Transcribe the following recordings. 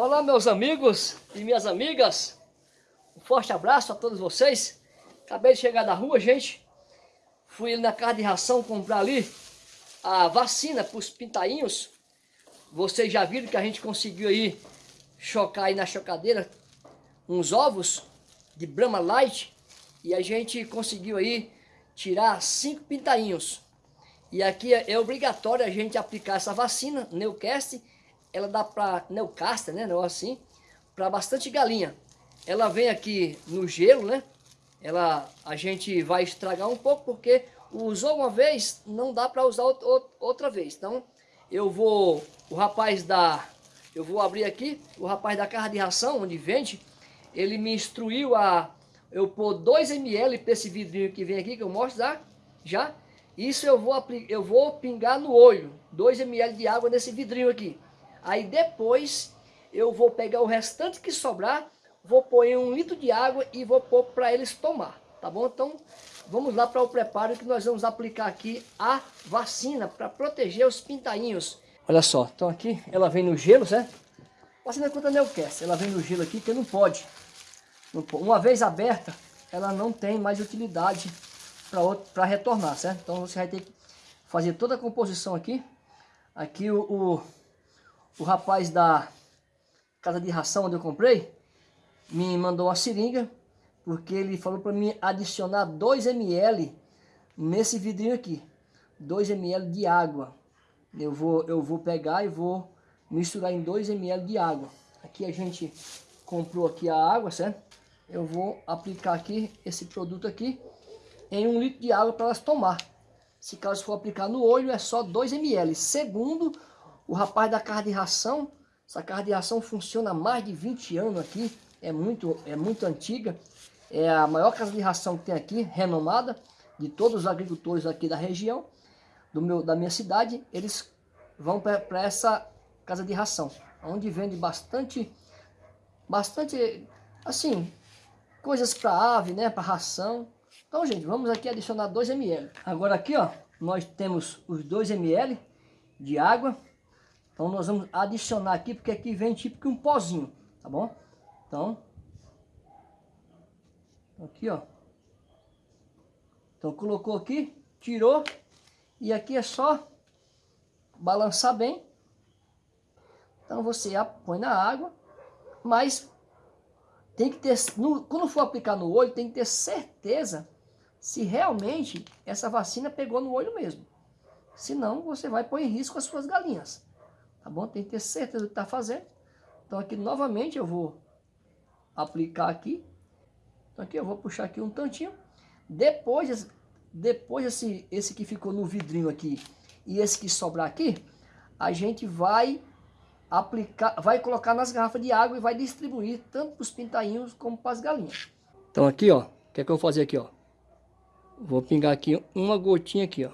Olá meus amigos e minhas amigas, um forte abraço a todos vocês. Acabei de chegar da rua, gente. Fui na casa de ração comprar ali a vacina para os pintainhos. Vocês já viram que a gente conseguiu aí chocar aí na chocadeira uns ovos de Brahma Light e a gente conseguiu aí tirar cinco pintainhos. E aqui é, obrigatório a gente aplicar essa vacina, Newcast, ela dá para Neucaster, né, não assim, para bastante galinha. Ela vem aqui no gelo, né? Ela a gente vai estragar um pouco porque usou uma vez, não dá para usar outra vez. Então, eu vou o rapaz da eu vou abrir aqui, o rapaz da carra de ração, onde vende, ele me instruiu a eu pôr 2 ml para esse vidrinho que vem aqui, que eu mostro já, já. Isso eu vou, eu vou pingar no olho, 2 ml de água nesse vidrinho aqui. Aí depois eu vou pegar o restante que sobrar, vou pôr em um litro de água e vou pôr para eles tomar, tá bom? Então vamos lá para o preparo que nós vamos aplicar aqui a vacina para proteger os pintainhos. Olha só, então aqui ela vem no gelo, certo? Vacina contra Newcastle, ela vem no gelo aqui que não pode. não pode. Uma vez aberta, ela não tem mais utilidade para retornar, certo? Então você vai ter que fazer toda a composição aqui. Aqui o, o o rapaz da casa de ração onde eu comprei me mandou uma seringa porque ele falou para mim adicionar 2 ml nesse vidrinho aqui. 2 ml de água. Eu vou, eu vou pegar e vou misturar em 2 ml de água. Aqui a gente comprou aqui a água certo? Eu vou aplicar aqui esse produto aqui em um litro de água para elas tomar. Se caso for aplicar no olho é só 2 ml. Segundo o rapaz da casa de ração, essa casa de ração funciona há mais de 20 anos aqui, é muito, é muito antiga. É a maior casa de ração que tem aqui, renomada, de todos os agricultores aqui da região, do meu, da minha cidade, eles vão para essa casa de ração, onde vende bastante, bastante, assim, coisas para ave, né, para ração. Então, gente, vamos aqui adicionar 2 ml. Agora aqui, ó, nós temos os 2 ml de água. Então nós vamos adicionar aqui, porque aqui vem tipo que um pozinho, tá bom? Então, aqui ó. Então colocou aqui, tirou, e aqui é só balançar bem. Então você põe na água, mas tem que ter, no, quando for aplicar no olho, tem que ter certeza se realmente essa vacina pegou no olho mesmo. Senão você vai pôr em risco as suas galinhas tá bom? Tem que ter certeza do que está fazendo. Então aqui novamente eu vou aplicar aqui. Então aqui eu vou puxar aqui um tantinho. Depois, depois esse, esse que ficou no vidrinho aqui e esse que sobrar aqui, a gente vai aplicar, vai colocar nas garrafas de água e vai distribuir tanto para os pintainhos como para as galinhas. Então aqui ó, o que é que eu vou fazer aqui ó? Vou pingar aqui uma gotinha aqui ó.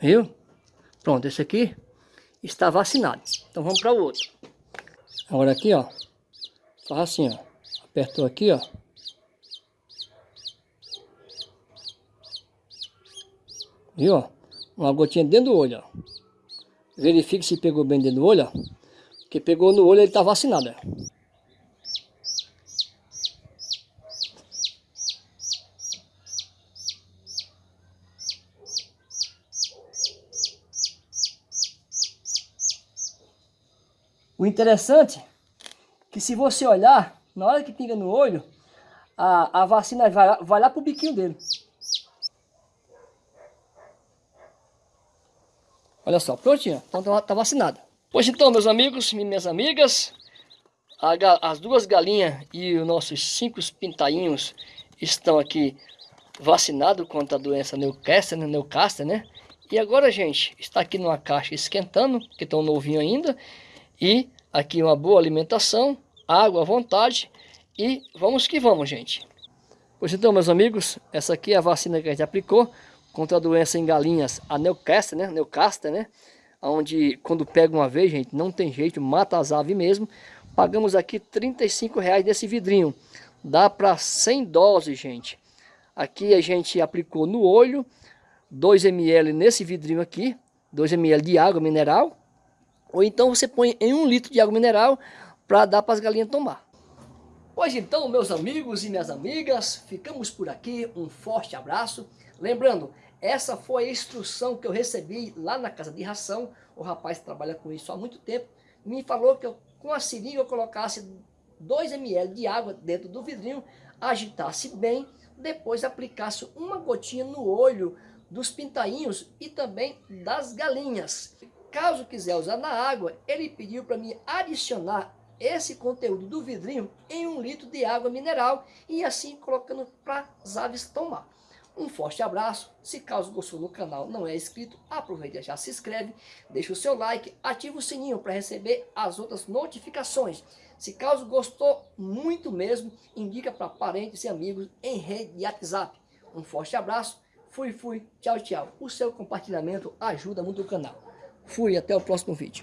Viu? Pronto, esse aqui está vacinado. Então vamos para o outro. Agora aqui, ó. Faz assim, ó. Apertou aqui, ó. Viu? Uma gotinha dentro do olho, ó. Verifique se pegou bem dentro do olho, ó. Porque pegou no olho, ele está vacinado, ó. O interessante é que se você olhar, na hora que pinga no olho, a, a vacina vai, vai lá pro biquinho dele. Olha só, prontinho, então tá, tá vacinado. Pois então, meus amigos e minhas amigas, a, as duas galinhas e os nossos cinco pintainhos estão aqui vacinados contra a doença Newcastle, né, Newcastle, né? E agora, gente, está aqui numa caixa esquentando, que estão novinho ainda. E aqui uma boa alimentação, água à vontade e vamos que vamos, gente. Pois então, meus amigos, essa aqui é a vacina que a gente aplicou contra a doença em galinhas, a Newcastle, né? Newcastle, né? Onde quando pega uma vez, gente, não tem jeito, mata as aves mesmo. Pagamos aqui 35 reais desse vidrinho. Dá para 100 doses, gente. Aqui a gente aplicou no olho, 2 ml nesse vidrinho aqui, 2 ml de água mineral, ou então você põe em um litro de água mineral para dar para as galinhas tomar. Pois então, meus amigos e minhas amigas, ficamos por aqui. Um forte abraço. Lembrando, essa foi a instrução que eu recebi lá na casa de ração. O rapaz trabalha com isso há muito tempo. Me falou que eu, com a seringa eu colocasse 2 ml de água dentro do vidrinho, agitasse bem, depois aplicasse uma gotinha no olho dos pintainhos e também das galinhas. Caso quiser usar na água, ele pediu para me adicionar esse conteúdo do vidrinho em um litro de água mineral e assim colocando para as aves tomar. Um forte abraço, se caso gostou do canal não é inscrito, aproveita e já se inscreve, deixa o seu like, ativa o sininho para receber as outras notificações. Se caso gostou muito mesmo, indica para parentes e amigos em rede de WhatsApp. Um forte abraço, fui, fui, tchau, tchau. O seu compartilhamento ajuda muito o canal. Fui, até o próximo vídeo.